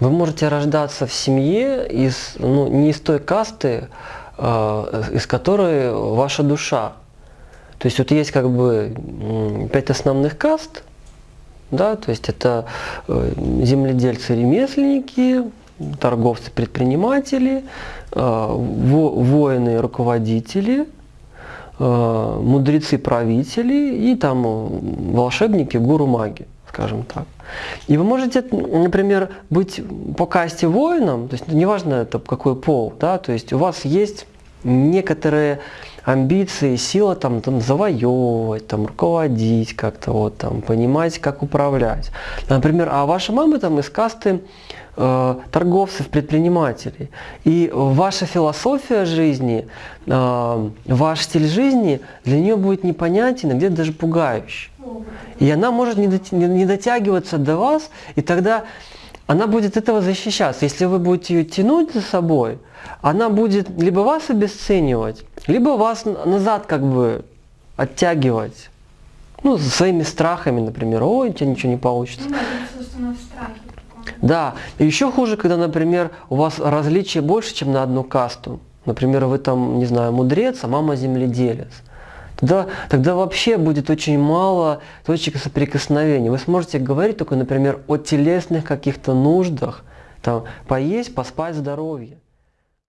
Вы можете рождаться в семье из, ну, не из той касты, э, из которой ваша душа. То есть вот есть как бы пять основных каст, да, то есть это э, земледельцы-ремесленники, торговцы-предприниматели, э, во- воины-руководители, э, мудрецы-правители и там волшебники, гуру-маги, скажем так. И вы можете, например, быть по касте воином, то есть неважно это какой пол, да, то есть у вас есть некоторые амбиции, сила там, там завоевывать, там руководить как-то, вот там, понимать, как управлять. Например, а ваша мама там из касты торговцев, предпринимателей. И ваша философия жизни, э, ваш стиль жизни для нее будет непонятен, а где-то даже пугающий. И она может не, дот- не- не дотягиваться до вас, и тогда она будет этого защищаться. Если вы будете ее тянуть за собой, она будет либо вас обесценивать, либо вас назад как бы оттягивать. Ну, своими страхами, например, ой, у тебя ничего не получится. Ну да, это, собственно, в страхе. Да, еще хуже, когда, например, у вас различия больше, чем на одну касту. Например, вы там, не знаю, мудрец, а мама земледелец. Тогда, тогда вообще будет очень мало точек соприкосновения. Вы сможете говорить только, например, о телесных каких-то нуждах, там, поесть, поспать, здоровье.